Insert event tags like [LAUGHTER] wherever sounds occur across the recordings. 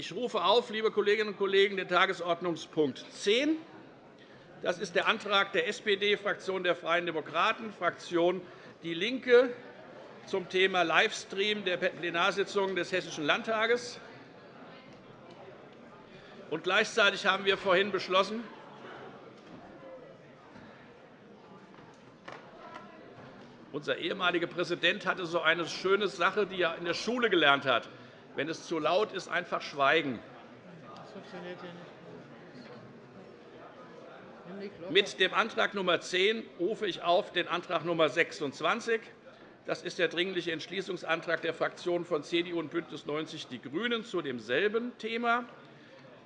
Ich rufe auf, liebe Kolleginnen und Kollegen, den Tagesordnungspunkt 10. Das ist der Antrag der SPD, Fraktion der Freien Demokraten, Fraktion DIE LINKE zum Thema Livestream der Plenarsitzungen des Hessischen Landtages. Und gleichzeitig haben wir vorhin beschlossen, unser ehemaliger Präsident hatte so eine schöne Sache, die er in der Schule gelernt hat. Wenn es zu laut ist, einfach schweigen. Mit dem Antrag Nr. 10 rufe ich auf den Antrag Nr. 26. Das ist der Dringliche Entschließungsantrag der Fraktionen von CDU und BÜNDNIS 90 die GRÜNEN zu demselben Thema.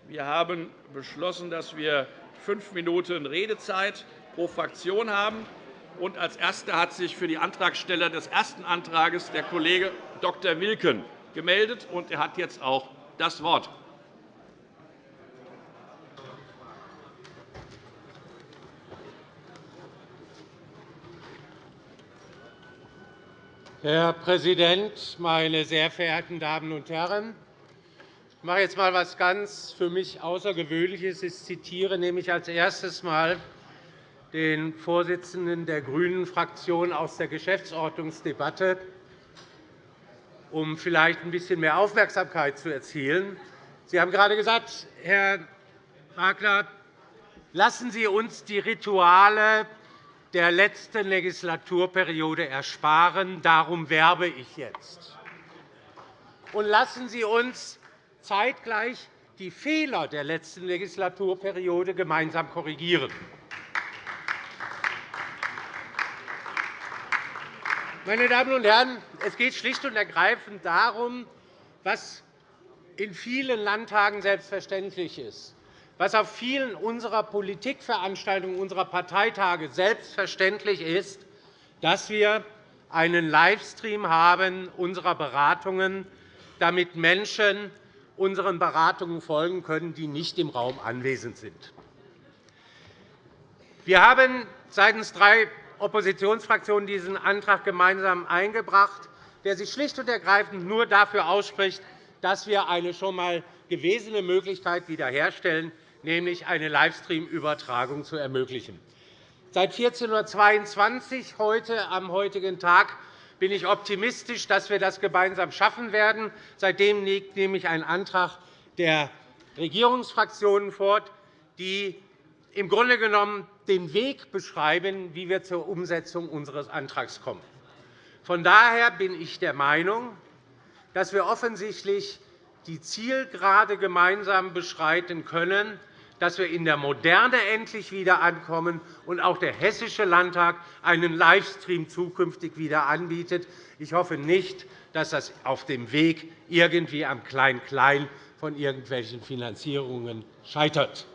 Wir haben beschlossen, dass wir fünf Minuten Redezeit pro Fraktion haben. Und als Erster hat sich für die Antragsteller des ersten Antrags der Kollege Dr. Wilken gemeldet, und er hat jetzt auch das Wort. Herr Präsident, meine sehr verehrten Damen und Herren! Ich mache jetzt einmal etwas ganz für mich Außergewöhnliches. Ich zitiere nämlich als erstes Mal den Vorsitzenden der GRÜNEN-Fraktion aus der Geschäftsordnungsdebatte, um vielleicht ein bisschen mehr Aufmerksamkeit zu erzielen. Sie haben gerade gesagt, Herr Wagner, lassen Sie uns die Rituale der letzten Legislaturperiode ersparen. Darum werbe ich jetzt. Und lassen Sie uns zeitgleich die Fehler der letzten Legislaturperiode gemeinsam korrigieren. Meine Damen und Herren, es geht schlicht und ergreifend darum, was in vielen Landtagen selbstverständlich ist was auf vielen unserer Politikveranstaltungen, unserer Parteitage selbstverständlich ist, dass wir einen Livestream haben unserer Beratungen, damit Menschen unseren Beratungen folgen können, die nicht im Raum anwesend sind. Wir haben seitens drei Oppositionsfraktionen diesen Antrag gemeinsam eingebracht, der sich schlicht und ergreifend nur dafür ausspricht, dass wir eine schon einmal gewesene Möglichkeit wiederherstellen, nämlich eine Livestream-Übertragung zu ermöglichen. Seit 14.22 Uhr heute, am heutigen Tag bin ich optimistisch, dass wir das gemeinsam schaffen werden. Seitdem liegt nämlich ein Antrag der Regierungsfraktionen vor, die im Grunde genommen den Weg beschreiben, wie wir zur Umsetzung unseres Antrags kommen. Von daher bin ich der Meinung, dass wir offensichtlich die Zielgerade gemeinsam beschreiten können, dass wir in der Moderne endlich wieder ankommen und auch der Hessische Landtag einen Livestream zukünftig wieder anbietet. Ich hoffe nicht, dass das auf dem Weg irgendwie am Klein-Klein von irgendwelchen Finanzierungen scheitert.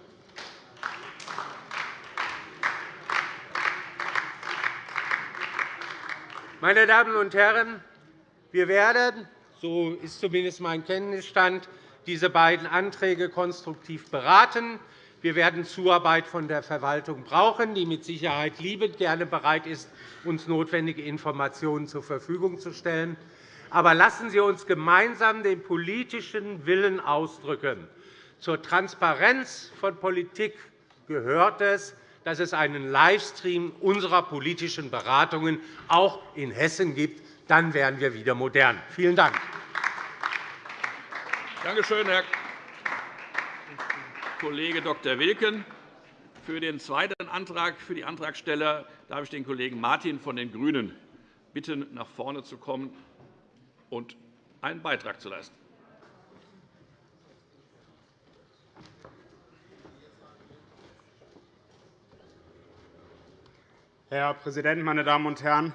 Meine Damen und Herren, wir werden, so ist zumindest mein Kenntnisstand, diese beiden Anträge konstruktiv beraten. Wir werden Zuarbeit von der Verwaltung brauchen, die mit Sicherheit liebend gerne bereit ist, uns notwendige Informationen zur Verfügung zu stellen. Aber lassen Sie uns gemeinsam den politischen Willen ausdrücken. Zur Transparenz von Politik gehört es, dass es einen Livestream unserer politischen Beratungen auch in Hessen gibt. Dann werden wir wieder modern. Vielen Dank. Danke schön, Herr Kollege Dr. Wilken. Für den zweiten Antrag für die Antragsteller darf ich den Kollegen Martin von den GRÜNEN bitten, nach vorne zu kommen und einen Beitrag zu leisten. Herr Präsident, meine Damen und Herren!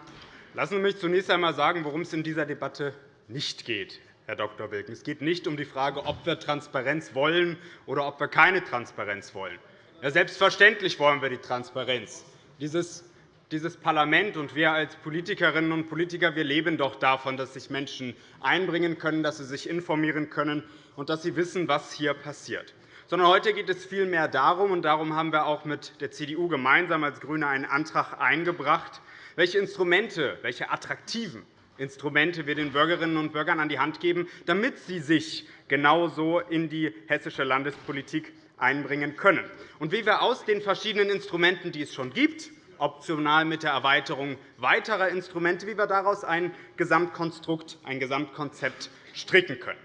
Lassen Sie mich zunächst einmal sagen, worum es in dieser Debatte nicht geht. Herr Dr. Wilken. Es geht nicht um die Frage, ob wir Transparenz wollen oder ob wir keine Transparenz wollen. Ja, selbstverständlich wollen wir die Transparenz. Dieses dieses Parlament und wir als Politikerinnen und Politiker wir leben doch davon, dass sich Menschen einbringen können, dass sie sich informieren können und dass sie wissen, was hier passiert. Sondern heute geht es vielmehr darum, und darum haben wir auch mit der CDU gemeinsam als GRÜNE einen Antrag eingebracht, welche Instrumente, welche attraktiven Instrumente wir den Bürgerinnen und Bürgern an die Hand geben, damit sie sich genauso in die hessische Landespolitik einbringen können. Und wie wir aus den verschiedenen Instrumenten, die es schon gibt, optional mit der Erweiterung weiterer Instrumente, wie wir daraus ein Gesamtkonstrukt, ein Gesamtkonzept stricken können.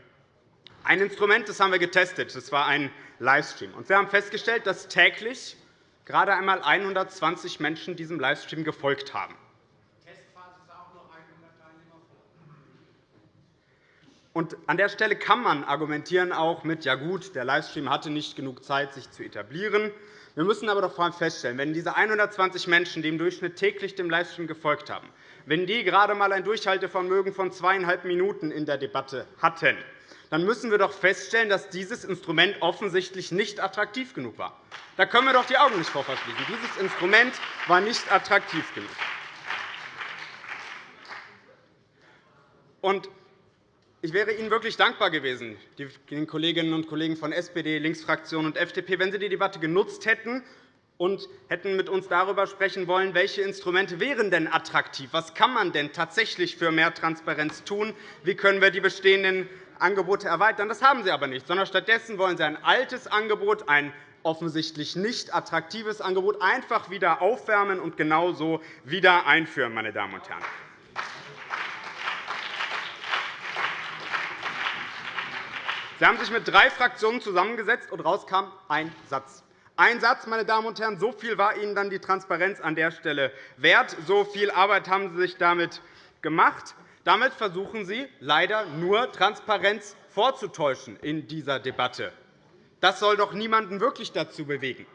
Ein Instrument das haben wir getestet. Das war ein Livestream. wir haben festgestellt, dass täglich gerade einmal 120 Menschen diesem Livestream gefolgt haben. Und an der Stelle kann man argumentieren auch mit, ja gut, der Livestream hatte nicht genug Zeit, sich zu etablieren. Wir müssen aber doch vor allem feststellen, wenn diese 120 Menschen, die im Durchschnitt täglich dem Livestream gefolgt haben, wenn die gerade einmal ein Durchhaltevermögen von zweieinhalb Minuten in der Debatte hatten, dann müssen wir doch feststellen, dass dieses Instrument offensichtlich nicht attraktiv genug war. Da können wir doch die Augen nicht vor verschließen. Dieses Instrument war nicht attraktiv genug. Ich wäre Ihnen wirklich dankbar gewesen, den Kolleginnen und Kollegen von SPD, Linksfraktion und FDP, wenn Sie die Debatte genutzt hätten und hätten mit uns darüber sprechen wollen, welche Instrumente wären denn attraktiv, was kann man denn tatsächlich für mehr Transparenz tun, wie können wir die bestehenden Angebote erweitern. Das haben Sie aber nicht, sondern stattdessen wollen Sie ein altes Angebot, ein offensichtlich nicht attraktives Angebot, einfach wieder aufwärmen und genauso wieder einführen. Meine Damen und Herren. Sie haben sich mit drei Fraktionen zusammengesetzt, und rauskam ein Satz. Ein Satz, meine Damen und Herren, so viel war Ihnen dann die Transparenz an der Stelle wert. So viel Arbeit haben Sie sich damit gemacht. Damit versuchen Sie leider nur Transparenz vorzutäuschen in dieser Debatte. Das soll doch niemanden wirklich dazu bewegen.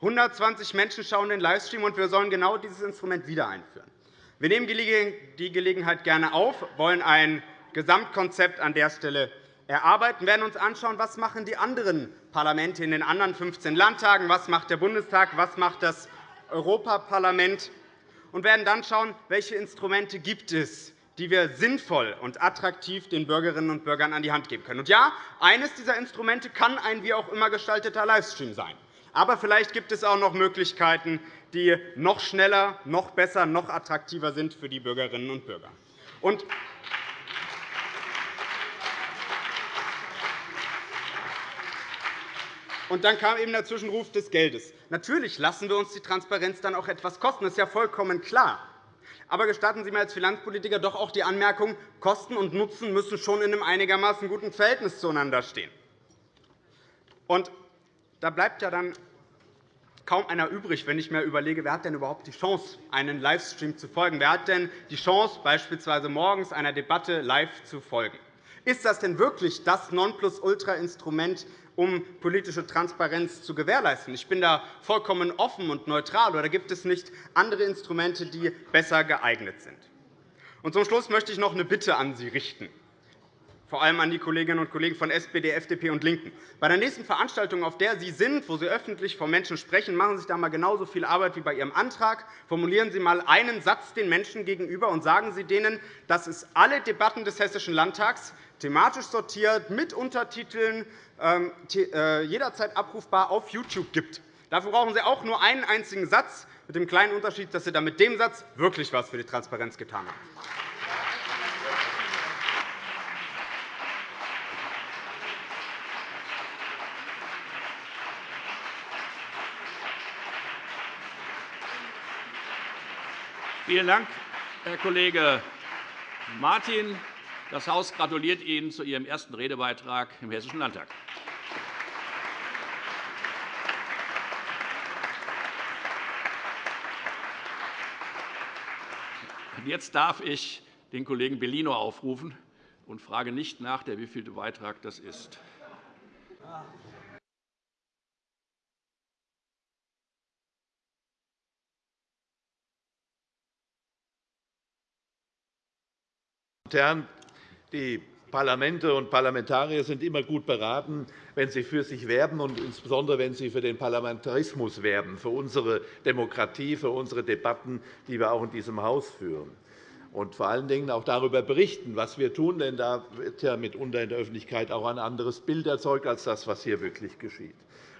120 Menschen schauen den Livestream, und wir sollen genau dieses Instrument wieder einführen. Wir nehmen die Gelegenheit gerne auf, wollen ein Gesamtkonzept an der Stelle erarbeiten, werden uns anschauen, was machen die anderen Parlamente in den anderen 15 Landtagen, was macht der Bundestag, was macht das Europaparlament und werden dann schauen, welche Instrumente gibt es, die wir sinnvoll und attraktiv den Bürgerinnen und Bürgern an die Hand geben können. Und ja, eines dieser Instrumente kann ein wie auch immer gestalteter Livestream sein. Aber vielleicht gibt es auch noch Möglichkeiten, die noch schneller, noch besser, noch attraktiver sind für die Bürgerinnen und Bürger. Und Und dann kam eben der Zwischenruf des Geldes. Natürlich lassen wir uns die Transparenz dann auch etwas kosten. Das ist ja vollkommen klar. Aber gestatten Sie mir als Finanzpolitiker doch auch die Anmerkung, Kosten und Nutzen müssen schon in einem einigermaßen guten Verhältnis zueinander stehen. Und da bleibt ja dann kaum einer übrig, wenn ich mir überlege, wer hat denn überhaupt die Chance, einen Livestream zu folgen? Wer hat denn die Chance, beispielsweise morgens einer Debatte live zu folgen? Ist das denn wirklich das Nonplusultra-Instrument, um politische Transparenz zu gewährleisten. Ich bin da vollkommen offen und neutral. Oder gibt es nicht andere Instrumente, die besser geeignet sind? Und zum Schluss möchte ich noch eine Bitte an Sie richten, vor allem an die Kolleginnen und Kollegen von SPD, FDP und LINKEN. Bei der nächsten Veranstaltung, auf der Sie sind, wo Sie öffentlich vor Menschen sprechen, machen Sie sich da einmal genauso viel Arbeit wie bei Ihrem Antrag. Formulieren Sie einmal einen Satz den Menschen gegenüber und sagen Sie denen, dass es alle Debatten des Hessischen Landtags thematisch sortiert, mit Untertiteln, ähm, äh, jederzeit abrufbar auf YouTube gibt. Dafür brauchen Sie auch nur einen einzigen Satz, mit dem kleinen Unterschied, dass Sie dann mit dem Satz wirklich etwas für die Transparenz getan haben. Vielen Dank, Herr Kollege Martin. Das Haus gratuliert Ihnen zu Ihrem ersten Redebeitrag im Hessischen Landtag. Jetzt darf ich den Kollegen Bellino aufrufen und frage nicht nach, der wievielte Beitrag das ist. Herren, die Parlamente und Parlamentarier sind immer gut beraten, wenn sie für sich werben, und insbesondere wenn sie für den Parlamentarismus werben, für unsere Demokratie, für unsere Debatten, die wir auch in diesem Haus führen. Und vor allen Dingen auch darüber berichten, was wir tun. Denn da wird ja mitunter in der Öffentlichkeit auch ein anderes Bild erzeugt als das, was hier wirklich geschieht.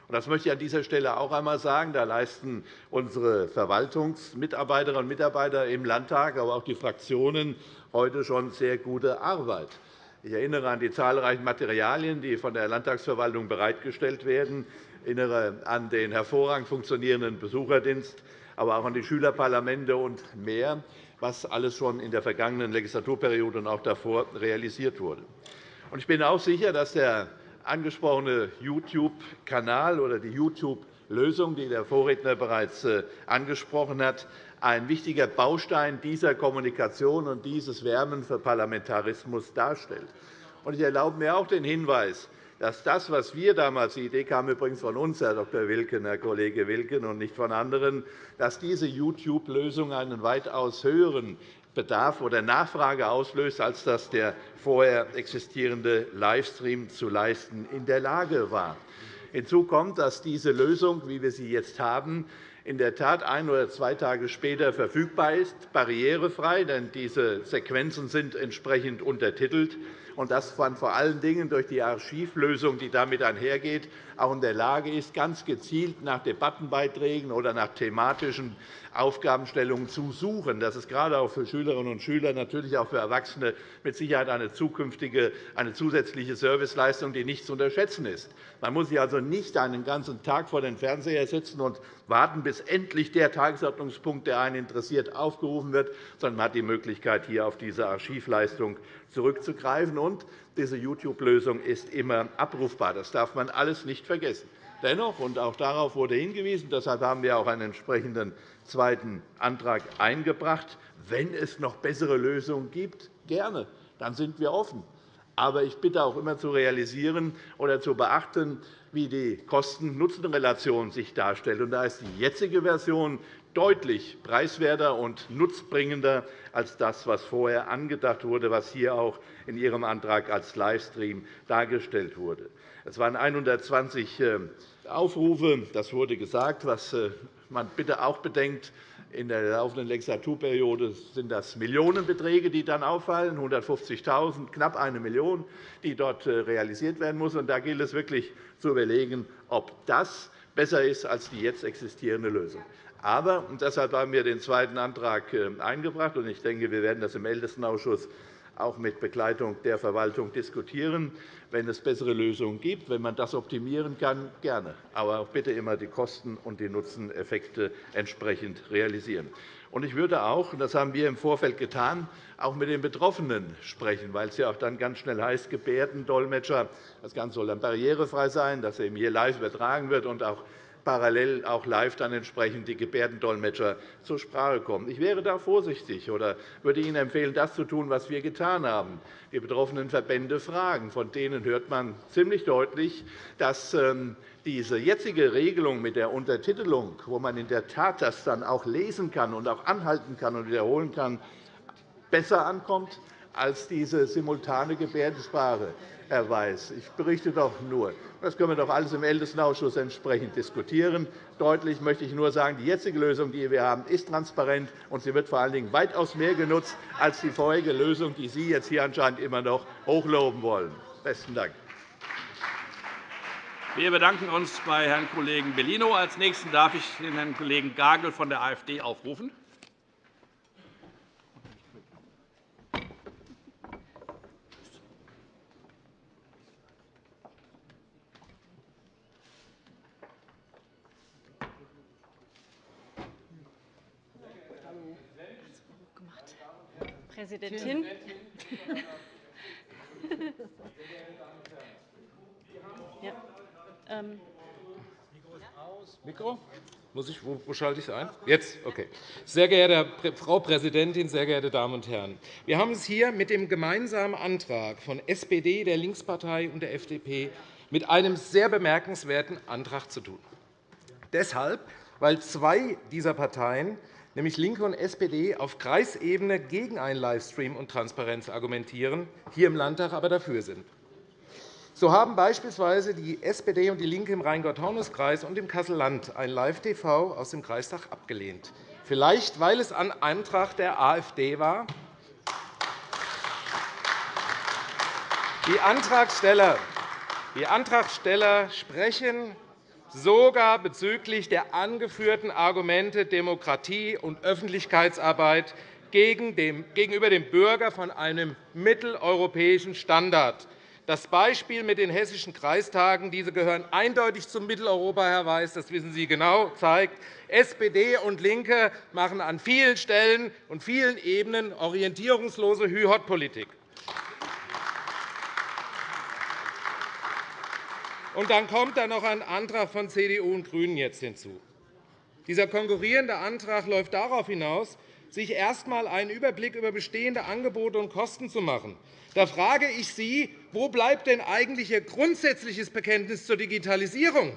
Das möchte ich an dieser Stelle auch einmal sagen. Da leisten unsere Verwaltungsmitarbeiterinnen und Mitarbeiter im Landtag, aber auch die Fraktionen heute schon sehr gute Arbeit. Ich erinnere an die zahlreichen Materialien, die von der Landtagsverwaltung bereitgestellt werden. Ich erinnere an den hervorragend funktionierenden Besucherdienst, aber auch an die Schülerparlamente und mehr, was alles schon in der vergangenen Legislaturperiode und auch davor realisiert wurde. Ich bin auch sicher, dass der angesprochene YouTube-Kanal oder die YouTube-Lösung, die der Vorredner bereits äh, angesprochen hat, ein wichtiger Baustein dieser Kommunikation und dieses Wärmen für Parlamentarismus darstellt. Ich erlaube mir auch den Hinweis, dass das, was wir damals – die Idee kam übrigens von uns, Herr Dr. Wilken, Herr Kollege Wilken, und nicht von anderen – dass diese YouTube-Lösung einen weitaus höheren Bedarf oder Nachfrage auslöst, als das der vorher existierende Livestream zu leisten in der Lage war. Hinzu kommt, dass diese Lösung, wie wir sie jetzt haben, in der Tat ein oder zwei Tage später verfügbar ist, barrierefrei, denn diese Sequenzen sind entsprechend untertitelt und man vor allen Dingen durch die Archivlösung, die damit einhergeht, auch in der Lage ist, ganz gezielt nach Debattenbeiträgen oder nach thematischen Aufgabenstellungen zu suchen. Das ist gerade auch für Schülerinnen und Schüler, natürlich auch für Erwachsene mit Sicherheit eine zukünftige, eine zusätzliche Serviceleistung, die nicht zu unterschätzen ist. Man muss sich also nicht einen ganzen Tag vor den Fernseher setzen und warten, bis endlich der Tagesordnungspunkt, der einen interessiert, aufgerufen wird, sondern man hat die Möglichkeit, hier auf diese Archivleistung zurückzugreifen. Und diese YouTube-Lösung ist immer abrufbar. Das darf man alles nicht vergessen. Dennoch, und auch darauf wurde hingewiesen, deshalb haben wir auch einen entsprechenden zweiten Antrag eingebracht, wenn es noch bessere Lösungen gibt, gerne, dann sind wir offen. Aber ich bitte auch immer zu realisieren oder zu beachten, wie die Kosten-Nutzen-Relation sich darstellt. Da ist die jetzige Version deutlich preiswerter und nutzbringender als das, was vorher angedacht wurde, was hier auch in Ihrem Antrag als Livestream dargestellt wurde. Es waren 120 äh, Aufrufe, das wurde gesagt. Was äh, man bitte auch bedenkt, in der laufenden Legislaturperiode sind das Millionenbeträge, die dann auffallen, 150.000, knapp eine Million, die dort äh, realisiert werden muss. Da gilt es wirklich zu überlegen, ob das besser ist als die jetzt existierende Lösung. Aber, und deshalb haben wir den zweiten Antrag äh, eingebracht, und ich denke, wir werden das im Ältestenausschuss auch mit Begleitung der Verwaltung diskutieren. Wenn es bessere Lösungen gibt, wenn man das optimieren kann, gerne. Aber bitte immer die Kosten- und die Nutzeneffekte entsprechend realisieren. Ich würde auch, und das haben wir im Vorfeld getan, auch mit den Betroffenen sprechen, weil es ja auch dann ganz schnell heißt, Gebärdendolmetscher. Das Ganze soll dann barrierefrei sein, dass er hier live übertragen wird und auch parallel auch live dann entsprechend die Gebärdendolmetscher zur Sprache kommen. Ich wäre da vorsichtig oder würde Ihnen empfehlen, das zu tun, was wir getan haben, die betroffenen Verbände fragen. Von denen hört man ziemlich deutlich, dass ähm, diese jetzige Regelung mit der Untertitelung, wo man in der Tat das dann auch lesen kann und auch anhalten kann und wiederholen kann, besser ankommt als diese simultane Gebärdensprache. Herr Weiß. Ich berichte doch nur. Das können wir doch alles im Ältestenausschuss entsprechend diskutieren. Deutlich möchte ich nur sagen, die jetzige Lösung, die wir haben, ist transparent, und sie wird vor allen Dingen weitaus mehr genutzt als die vorherige Lösung, die Sie jetzt hier anscheinend immer noch hochloben wollen. – Besten Dank. Wir bedanken uns bei Herrn Kollegen Bellino. Als Nächsten darf ich den Herrn Kollegen Gagel von der AfD aufrufen. Präsidentin. ja. Ähm. Mikro? Muss ich, schalte ich es ein? Jetzt? Okay. Sehr geehrte Frau Präsidentin, sehr geehrte Damen und Herren! Wir haben es hier mit dem gemeinsamen Antrag von SPD, der Linkspartei und der FDP mit einem sehr bemerkenswerten Antrag zu tun. Deshalb, weil zwei dieser Parteien nämlich LINKE und SPD, auf Kreisebene gegen einen Livestream und Transparenz argumentieren, hier im Landtag aber dafür sind. So haben beispielsweise die SPD und DIE LINKE im Rheingau-Taunus-Kreis und im Kassel-Land ein Live-TV aus dem Kreistag abgelehnt. Vielleicht, weil es ein Antrag der AfD war. Die Antragsteller, die Antragsteller sprechen sogar bezüglich der angeführten Argumente Demokratie und Öffentlichkeitsarbeit gegenüber dem Bürger von einem mitteleuropäischen Standard. Das Beispiel mit den hessischen Kreistagen, diese gehören eindeutig zum Mitteleuropa, Herr Weiß, das wissen Sie genau, zeigt, SPD und LINKE machen an vielen Stellen und vielen Ebenen orientierungslose Hü-Hott-Politik. Und dann kommt da noch ein Antrag von CDU und GRÜNEN jetzt hinzu. Dieser konkurrierende Antrag läuft darauf hinaus, sich erst einmal einen Überblick über bestehende Angebote und Kosten zu machen. Da frage ich Sie, wo bleibt denn eigentlich Ihr grundsätzliches Bekenntnis zur Digitalisierung?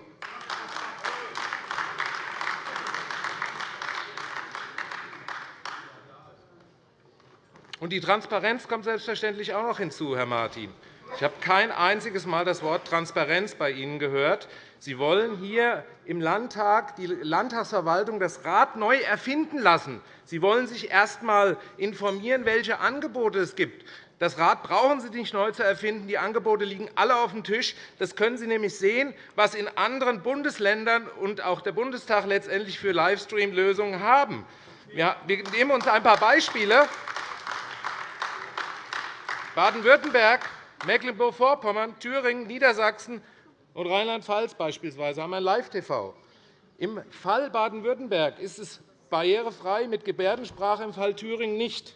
Und die Transparenz kommt selbstverständlich auch noch hinzu, Herr Martin. Ich habe kein einziges Mal das Wort Transparenz bei Ihnen gehört. Sie wollen hier im Landtag die Landtagsverwaltung das Rad neu erfinden lassen. Sie wollen sich erst einmal informieren, welche Angebote es gibt. Das Rad brauchen Sie nicht neu zu erfinden. Die Angebote liegen alle auf dem Tisch. Das können Sie nämlich sehen, was in anderen Bundesländern und auch der Bundestag letztendlich für Livestream-Lösungen haben. Wir nehmen uns ein paar Beispiele. Baden-Württemberg, Mecklenburg-Vorpommern, Thüringen, Niedersachsen und Rheinland-Pfalz beispielsweise haben ein Live-TV. Im Fall Baden-Württemberg ist es barrierefrei mit Gebärdensprache, im Fall Thüringen nicht.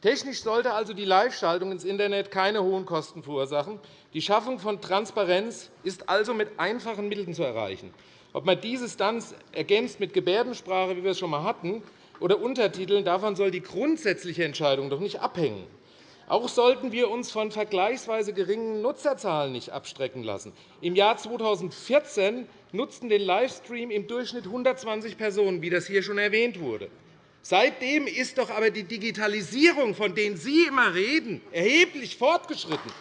Technisch sollte also die Live-Schaltung ins Internet keine hohen Kosten verursachen. Die Schaffung von Transparenz ist also mit einfachen Mitteln zu erreichen. Ob man dieses dann ergänzt mit Gebärdensprache, wie wir es schon einmal hatten, oder Untertiteln, davon soll die grundsätzliche Entscheidung doch nicht abhängen. Auch sollten wir uns von vergleichsweise geringen Nutzerzahlen nicht abstrecken lassen. Im Jahr 2014 nutzten den Livestream im Durchschnitt 120 Personen, wie das hier schon erwähnt wurde. Seitdem ist doch aber die Digitalisierung, von der Sie immer reden, erheblich fortgeschritten.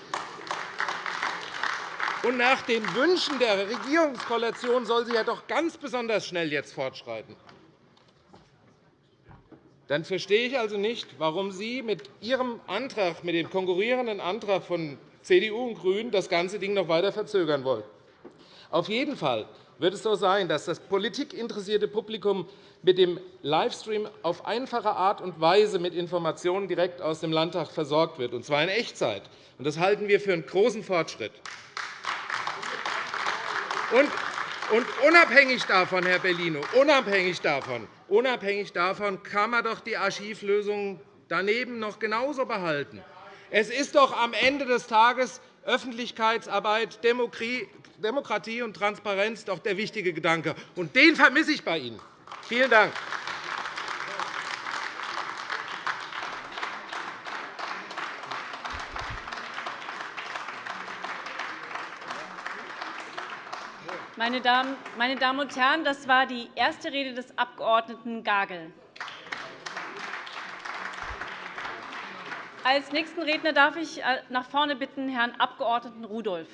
Und nach den Wünschen der Regierungskoalition soll sie ja doch ganz besonders schnell jetzt fortschreiten. Dann verstehe ich also nicht, warum Sie mit Ihrem Antrag, mit dem konkurrierenden Antrag von CDU und GRÜNEN, das ganze Ding noch weiter verzögern wollen. Auf jeden Fall wird es so sein, dass das politikinteressierte Publikum mit dem Livestream auf einfache Art und Weise mit Informationen direkt aus dem Landtag versorgt wird, und zwar in Echtzeit. Das halten wir für einen großen Fortschritt. Unabhängig davon, Herr Bellino, unabhängig davon, unabhängig davon kann man doch die Archivlösung daneben noch genauso behalten. Es ist doch am Ende des Tages Öffentlichkeitsarbeit, Demokratie und Transparenz doch der wichtige Gedanke. Und den vermisse ich bei Ihnen. Vielen Dank. Meine Damen und Herren, das war die erste Rede des Abg. Gagel. Als nächsten Redner darf ich äh, nach vorne bitten Herrn Abg. Rudolph.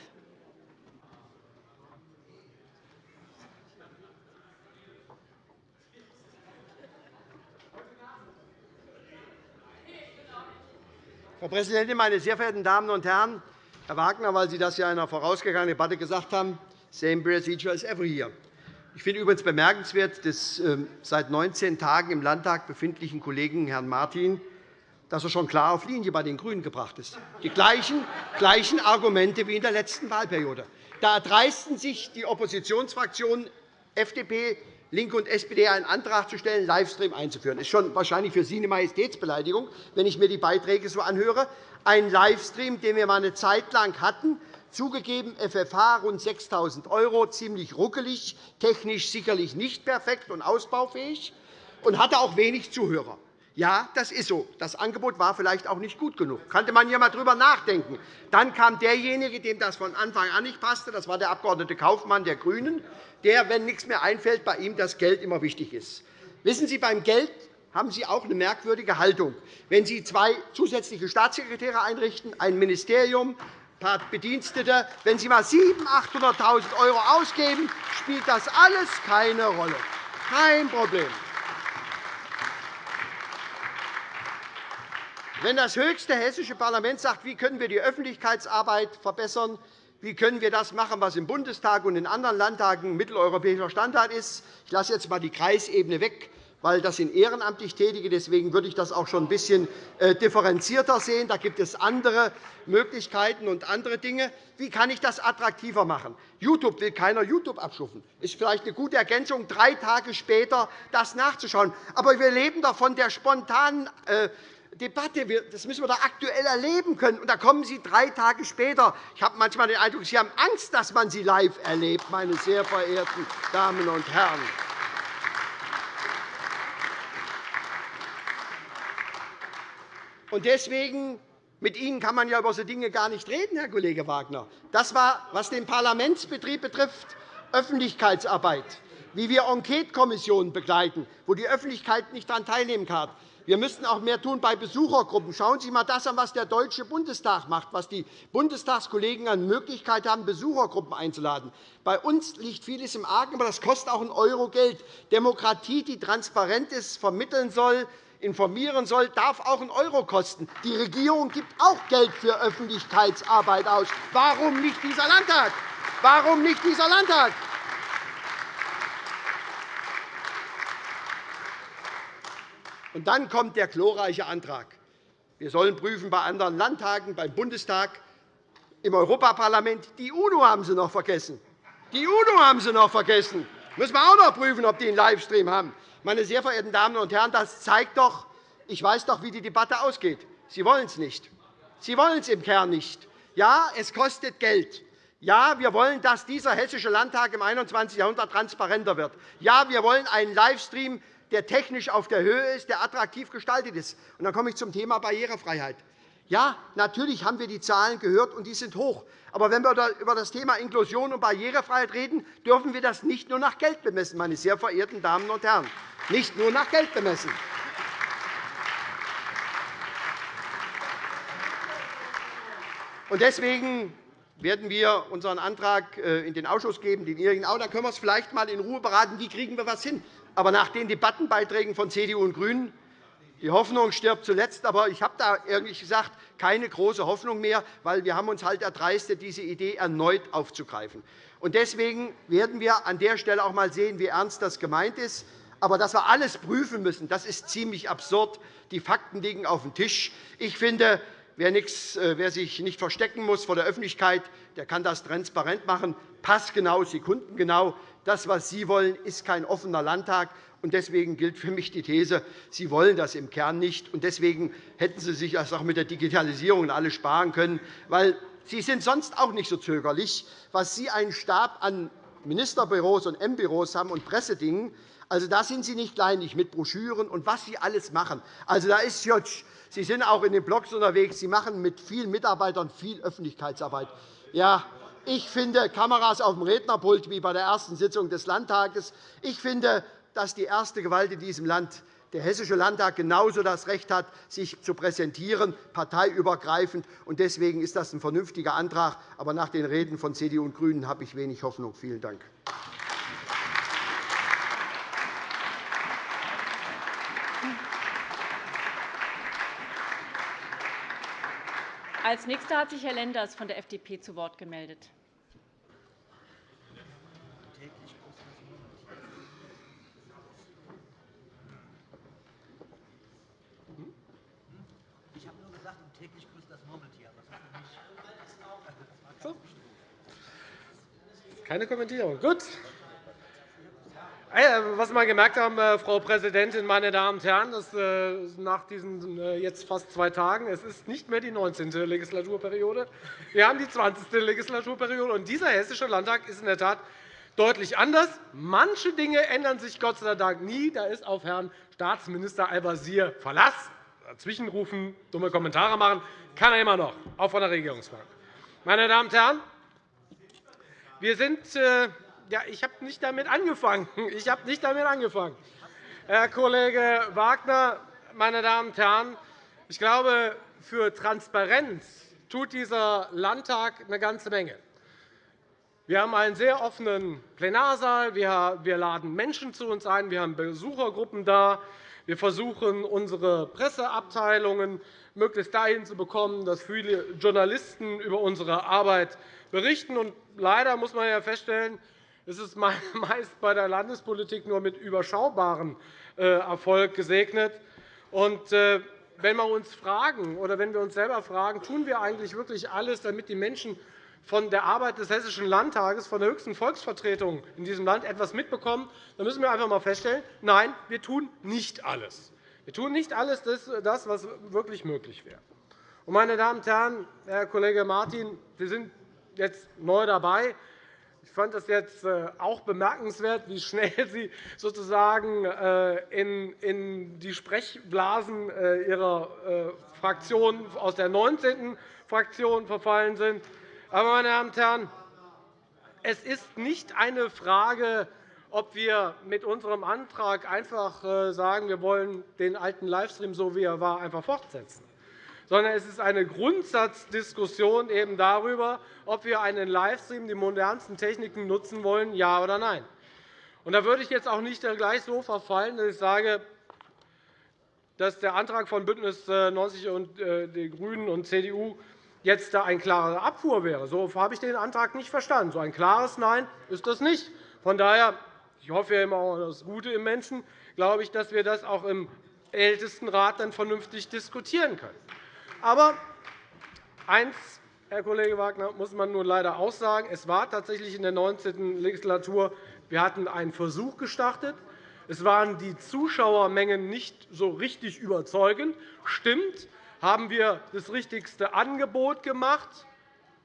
Frau Präsidentin, meine sehr verehrten Damen und Herren! Herr Wagner, weil Sie das ja in einer vorausgegangenen Debatte gesagt haben, same procedure as every year. Ich finde übrigens bemerkenswert des ähm, seit 19 Tagen im Landtag befindlichen Kollegen Herrn Martin, dass er schon klar auf Linie bei den GRÜNEN gebracht ist. Die gleichen, gleichen Argumente wie in der letzten Wahlperiode. Da erdreisten sich die Oppositionsfraktionen FDP, LINKE und SPD einen Antrag zu stellen, Livestream einzuführen. Das ist schon wahrscheinlich für Sie eine Majestätsbeleidigung, wenn ich mir die Beiträge so anhöre. Ein Livestream, den wir einmal eine Zeit lang hatten, zugegeben FFH rund 6.000 €, ziemlich ruckelig, technisch sicherlich nicht perfekt und ausbaufähig und hatte auch wenig Zuhörer. Ja, das ist so. Das Angebot war vielleicht auch nicht gut genug. Da könnte man hier einmal darüber nachdenken. Dann kam derjenige, dem das von Anfang an nicht passte. Das war der Abg. Kaufmann der GRÜNEN, der, wenn nichts mehr einfällt, bei ihm das Geld immer wichtig ist. Wissen Sie, beim Geld haben Sie auch eine merkwürdige Haltung. Wenn Sie zwei zusätzliche Staatssekretäre einrichten, ein Ministerium, paar Bedienstete, wenn Sie einmal 700.000 800.000 € ausgeben, spielt das alles keine Rolle. Kein Problem. Wenn das höchste hessische Parlament sagt, wie können wir die Öffentlichkeitsarbeit verbessern, Wie können wir das machen, was im Bundestag und in anderen Landtagen mitteleuropäischer Standard ist? Ich lasse jetzt einmal die Kreisebene weg, weil das sind ehrenamtlich Tätige. Deswegen würde ich das auch schon ein bisschen äh, differenzierter sehen. Da gibt es andere Möglichkeiten und andere Dinge. Wie kann ich das attraktiver machen? YouTube will keiner YouTube abschaffen. Das ist vielleicht eine gute Ergänzung, drei Tage später das nachzuschauen. Aber wir leben doch von der spontanen äh, Debatte. Das müssen wir doch aktuell erleben können. Und da kommen Sie drei Tage später. Ich habe manchmal den Eindruck, Sie haben Angst, dass man Sie live erlebt, meine sehr verehrten Damen und Herren. Und deswegen mit Ihnen kann man ja über solche Dinge gar nicht reden, Herr Kollege Wagner. Das war, was den Parlamentsbetrieb betrifft, Öffentlichkeitsarbeit, wie wir Enquetekommissionen begleiten, wo die Öffentlichkeit nicht daran teilnehmen kann. Wir müssten auch mehr tun bei Besuchergruppen. Schauen Sie einmal das an, was der Deutsche Bundestag macht, was die Bundestagskollegen an Möglichkeit haben, Besuchergruppen einzuladen. Bei uns liegt vieles im Argen, aber das kostet auch einen Euro Geld. Demokratie, die transparent ist, vermitteln soll, informieren soll, darf auch einen Euro kosten. Die Regierung gibt auch Geld für Öffentlichkeitsarbeit aus. Warum nicht dieser Landtag? Warum nicht dieser Landtag? Und dann kommt der glorreiche Antrag. Wir sollen prüfen bei anderen Landtagen, beim Bundestag, im Europaparlament. Die UNO haben Sie noch vergessen. Die UNO haben Sie noch vergessen. Müssen wir auch noch prüfen, ob die einen Livestream haben. Meine sehr verehrten Damen und Herren, das zeigt doch, ich weiß doch, wie die Debatte ausgeht. Sie wollen es nicht. Sie wollen es im Kern nicht. Ja, es kostet Geld. Ja, wir wollen, dass dieser Hessische Landtag im 21. Jahrhundert transparenter wird. Ja, wir wollen einen Livestream der technisch auf der Höhe ist, der attraktiv gestaltet ist. Und dann komme ich zum Thema Barrierefreiheit. Ja, natürlich haben wir die Zahlen gehört, und die sind hoch. Aber wenn wir über das Thema Inklusion und Barrierefreiheit reden, dürfen wir das nicht nur nach Geld bemessen, meine sehr verehrten Damen und Herren. Nicht nur nach Geld bemessen. Deswegen werden wir unseren Antrag äh, in den Ausschuss geben, den Ihrigen auch. Da können wir es vielleicht einmal in Ruhe beraten. Wie kriegen wir etwas hin? Aber nach den Debattenbeiträgen von CDU und GRÜNEN die Hoffnung stirbt zuletzt. Aber ich habe da ehrlich gesagt keine große Hoffnung mehr, weil wir haben uns halt erdreistet, diese Idee erneut aufzugreifen. Und deswegen werden wir an der Stelle auch einmal sehen, wie ernst das gemeint ist. Aber dass wir alles prüfen müssen, das ist ziemlich absurd. Die Fakten liegen auf dem Tisch. Ich finde, wer, äh, sich nicht verstecken muss vor der Öffentlichkeit, der kann das transparent machen, passgenau, sekundengenau. Das, was Sie wollen, ist kein offener Landtag. Deswegen gilt für mich die These, Sie wollen das im Kern nicht. Deswegen hätten Sie sich das auch mit der Digitalisierung alles sparen können. Weil Sie sind sonst auch nicht so zögerlich, was Sie einen Stab an Ministerbüros und M-Büros haben und Pressedingen. Also, da sind Sie nicht kleinlich mit Broschüren und was Sie alles machen. Also, da ist Sie sind auch in den Blogs unterwegs. Sie machen mit vielen Mitarbeitern viel Öffentlichkeitsarbeit. Ja, ich finde Kameras auf dem Rednerpult wie bei der ersten Sitzung des Landtages. Ich finde, dass die erste Gewalt in diesem Land der Hessische Landtag genauso das Recht hat, sich zu präsentieren, parteiübergreifend. Deswegen ist das ein vernünftiger Antrag. Aber nach den Reden von CDU und GRÜNEN habe ich wenig Hoffnung. Vielen Dank. Als Nächster hat sich Herr Lenders von der FDP zu Wort gemeldet. Keine Kommentierung. Gut. Was wir gemerkt haben, äh, Frau Präsidentin, meine Damen und Herren, ist, äh, nach diesen äh, jetzt fast zwei Tagen, es ist nicht mehr die 19. Legislaturperiode. Wir haben die 20. Legislaturperiode. Und dieser Hessische Landtag ist in der Tat deutlich anders. Manche Dinge ändern sich Gott sei Dank nie. Da ist auf Herrn Staatsminister Al-Wazir Verlass. Dazwischenrufen, dumme Kommentare machen, kann er immer noch, auch von der Regierungsbank. Meine Damen und Herren, wir sind ja, ich habe nicht damit angefangen. [LAUGHS] Ich habe nicht damit angefangen. Herr Kollege Wagner, meine Damen und Herren, ich glaube, für Transparenz tut dieser Landtag eine ganze Menge. Wir haben einen sehr offenen Plenarsaal. Wir laden Menschen zu uns ein. Wir haben Besuchergruppen da. Wir versuchen, unsere Presseabteilungen möglichst dahin zu bekommen, dass viele Journalisten über unsere Arbeit berichten. Und leider muss man ja feststellen, es ist [LAUGHS] meist bei der Landespolitik nur mit überschaubarem äh, Erfolg gesegnet. Und äh, wenn wir uns fragen oder wenn wir uns selber fragen, tun wir eigentlich wirklich alles, damit die Menschen von der Arbeit des Hessischen Landtages, von der höchsten Volksvertretung in diesem Land etwas mitbekommen, dann müssen wir einfach einmal feststellen, nein, wir tun nicht alles. Wir tun nicht alles, das, was wirklich möglich wäre. Meine Damen und Herren, Herr Kollege Martin, Sie sind jetzt neu dabei. Ich fand es jetzt äh, auch bemerkenswert, wie schnell [LAUGHS] Sie sozusagen äh, in die Sprechblasen äh, Ihrer Fraktion aus der 19. Fraktion verfallen sind. Aber, meine Damen und Herren, es ist nicht eine Frage, ob wir mit unserem Antrag einfach sagen, wir wollen den alten Livestream, so wie er war, einfach fortsetzen sondern es ist eine Grundsatzdiskussion eben darüber, ob wir einen Livestream, die modernsten Techniken nutzen wollen, ja oder nein. Und da würde ich jetzt auch nicht gleich so verfallen, dass ich sage, dass der Antrag von BÜNDNIS 90 und äh, den GRÜNEN und CDU jetzt da ein klarer Abfuhr wäre. So habe ich den Antrag nicht verstanden. So ein klares Nein ist das nicht. Von daher ich hoffe immer auch das Gute im Menschen, glaube ich, dass wir das auch im Ältestenrat dann vernünftig diskutieren können. Aber eins, Herr Kollege Wagner, muss man nun leider auch sagen. Es war tatsächlich in der 19. Legislatur, wir hatten einen Versuch gestartet. Es waren die Zuschauermengen nicht so richtig überzeugend. Stimmt, haben wir das richtigste Angebot gemacht.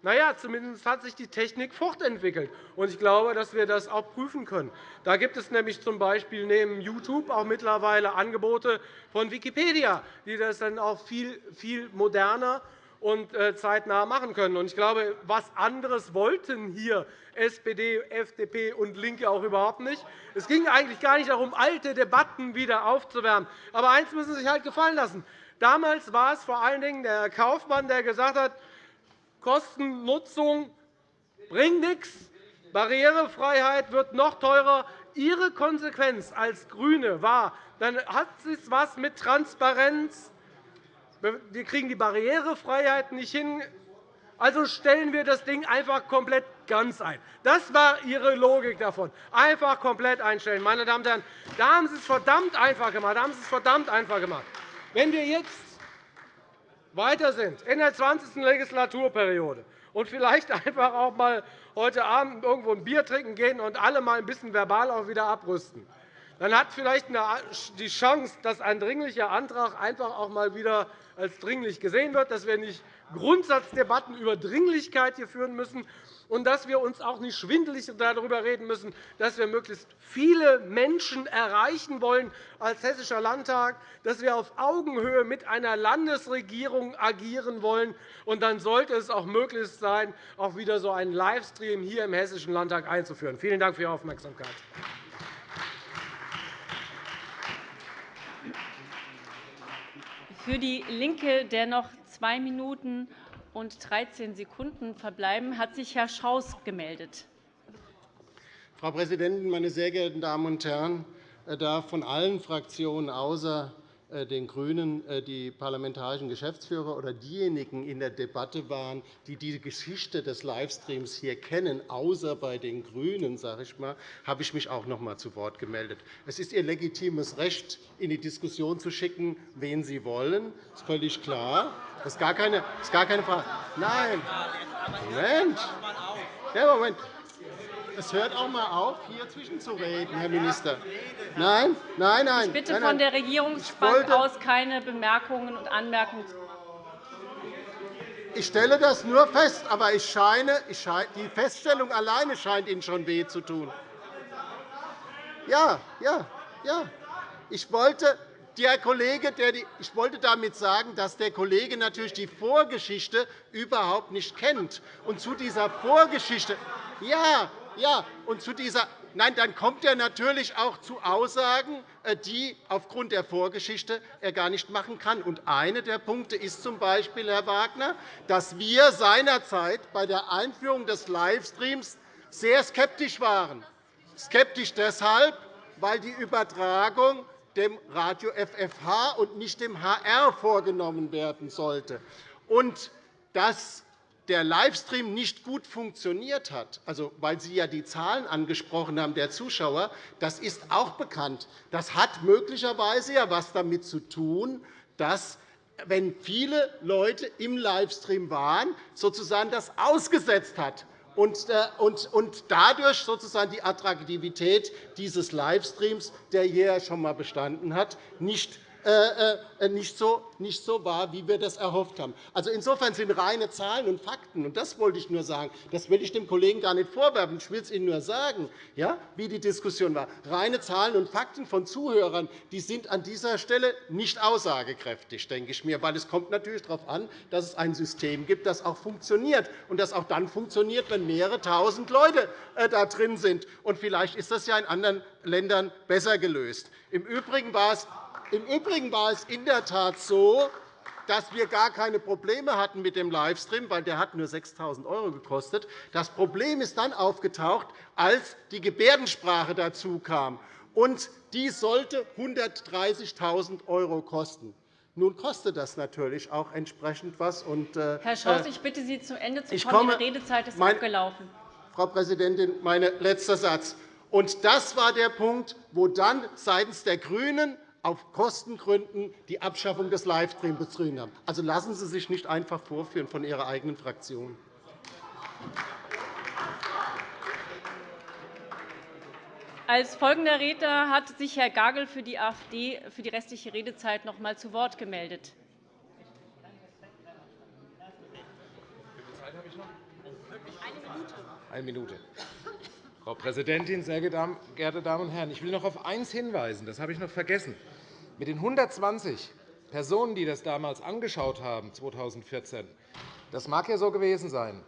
Na ja, zumindest hat sich die Technik fortentwickelt. Ich glaube, dass wir das auch prüfen können. Da gibt es nämlich z.B. neben YouTube auch mittlerweile Angebote von Wikipedia, die das dann auch viel, viel moderner und äh, zeitnah machen können. Ich glaube, was anderes wollten hier SPD, FDP und LINKE auch überhaupt nicht. Es ging eigentlich gar nicht darum, alte Debatten wieder aufzuwärmen. Aber eines müssen Sie sich halt gefallen lassen. Damals war es vor allen Dingen der Kaufmann, der gesagt hat, Kostennutzung bringt nichts, Barrierefreiheit wird noch teurer. Ihre Konsequenz als GRÜNE war, dann hat es etwas mit Transparenz. Wir kriegen die Barrierefreiheit nicht hin, also stellen wir das Ding einfach komplett ganz ein. Das war Ihre Logik davon. Einfach komplett einstellen. Meine Damen und Herren, da haben Sie es verdammt einfach gemacht. Da haben Sie es verdammt einfach gemacht. Wenn wir jetzt weiter sind in der 20. Legislaturperiode und vielleicht [LAUGHS] einfach auch mal heute Abend irgendwo ein Bier trinken gehen und alle mal ein bisschen verbal auch wieder abrüsten, dann hat vielleicht die Chance, dass ein dringlicher Antrag einfach auch mal wieder als dringlich gesehen wird, dass wir nicht Grundsatzdebatten über Dringlichkeit hier führen müssen, und dass wir uns auch nicht schwindelig darüber reden müssen, dass wir möglichst viele Menschen erreichen wollen als Hessischer Landtag, dass wir auf Augenhöhe mit einer Landesregierung agieren wollen. Und dann sollte es auch möglich sein, auch wieder so einen Livestream hier im Hessischen Landtag einzuführen. Vielen Dank für Ihre Aufmerksamkeit. Für DIE LINKE, der noch zwei Minuten und 13 Sekunden verbleiben, hat sich Herr Schaus gemeldet. Frau Präsidentin, meine sehr geehrten Damen und Herren! Da von allen Fraktionen außer äh, den GRÜNEN äh, die parlamentarischen Geschäftsführer oder diejenigen in der Debatte waren, die die Geschichte des Livestreams hier kennen, außer bei den GRÜNEN, sage ich mal, habe ich mich auch noch einmal zu Wort gemeldet. Es ist Ihr legitimes Recht, in die Diskussion zu schicken, wen Sie wollen. Das ist völlig klar. Das ist gar keine, das ist gar keine Frage. Nein. Moment. Ja, Moment. Es hört auch einmal auf, hier zwischenzureden, Herr Minister. Nein, nein, nein. Ich bitte von der Regierungsbank aus keine Bemerkungen und Anmerkungen. Ich stelle das nur fest, aber ich scheine, die Feststellung alleine scheint Ihnen schon weh zu tun. Ja, ja, ja. Ich wollte, der Kollege, der die, ich wollte damit sagen, dass der Kollege natürlich die Vorgeschichte überhaupt nicht kennt. Und zu dieser Vorgeschichte, ja, ja, und zu dieser Nein, dann kommt er natürlich auch zu Aussagen, äh, die aufgrund der Vorgeschichte er gar nicht machen kann. Und einer der Punkte ist z. B., Herr Wagner, dass wir seinerzeit bei der Einführung des Livestreams sehr skeptisch waren. Skeptisch deshalb, weil die Übertragung dem Radio FFH und nicht dem HR vorgenommen werden sollte. Und das der Livestream nicht gut funktioniert hat, also weil Sie ja die Zahlen angesprochen haben der Zuschauer, das ist auch bekannt. Das hat möglicherweise ja etwas damit zu tun, dass wenn viele Leute im Livestream waren, sozusagen das ausgesetzt hat und äh, dadurch sozusagen die Attraktivität dieses Livestreams, der hier schon einmal bestanden hat, nicht nicht so, nicht so war, wie wir das erhofft haben. Also insofern sind reine Zahlen und Fakten, und das wollte ich nur sagen, das will ich dem Kollegen gar nicht vorwerfen, ich will es Ihnen nur sagen, ja, wie die Diskussion war. Reine Zahlen und Fakten von Zuhörern die sind an dieser Stelle nicht aussagekräftig, denke ich mir, weil es kommt natürlich darauf an, dass es ein System gibt, das auch funktioniert und das auch dann funktioniert, wenn mehrere Tausend Leute äh, da drin sind. Und vielleicht ist das ja in anderen Ländern besser gelöst. Im Übrigen war es im Übrigen war es in der Tat so, dass wir gar keine Probleme hatten mit dem Livestream, weil der hat nur 6.000 € gekostet. Das Problem ist dann aufgetaucht, als die Gebärdensprache dazu kam. Und die sollte 130.000 € kosten. Nun kostet das natürlich auch entsprechend etwas. Äh, Herr Schaus, äh, ich bitte Sie, zu Ende zu kommen. Ihre Redezeit ist abgelaufen. Frau Präsidentin, mein letzter Satz. Und das war der Punkt, wo dann seitens der GRÜNEN auf Kostengründen die Abschaffung des Livestreams betrieben haben. Also lassen Sie sich nicht einfach vorführen von Ihrer eigenen Fraktion. Als folgender Redner hat sich Herr Gagel für die AfD für die restliche Redezeit noch einmal zu Wort gemeldet. Eine Minute. Frau Präsidentin, sehr geehrte Damen und Herren! Ich will noch auf eines hinweisen. Das habe ich noch vergessen. Mit den 120 Personen, die das damals angeschaut haben, 2014, das mag ja so gewesen sein.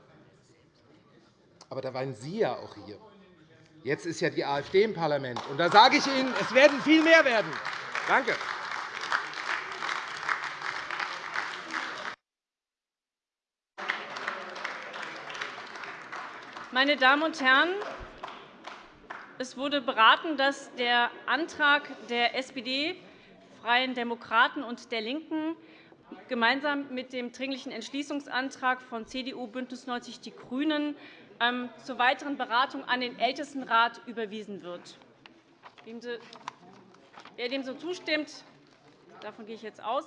Aber da waren Sie ja auch hier. Jetzt ist ja die AfD im Parlament. Und da sage ich Ihnen, es werden viel mehr werden. Danke. Meine Damen und Herren, es wurde beraten, dass der Antrag der SPD Freien Demokraten und der LINKEN gemeinsam mit dem Dringlichen Entschließungsantrag von CDU, BÜNDNIS 90 die GRÜNEN ähm, zur weiteren Beratung an den Ältestenrat überwiesen wird. Wer dem so zustimmt, davon gehe ich jetzt aus,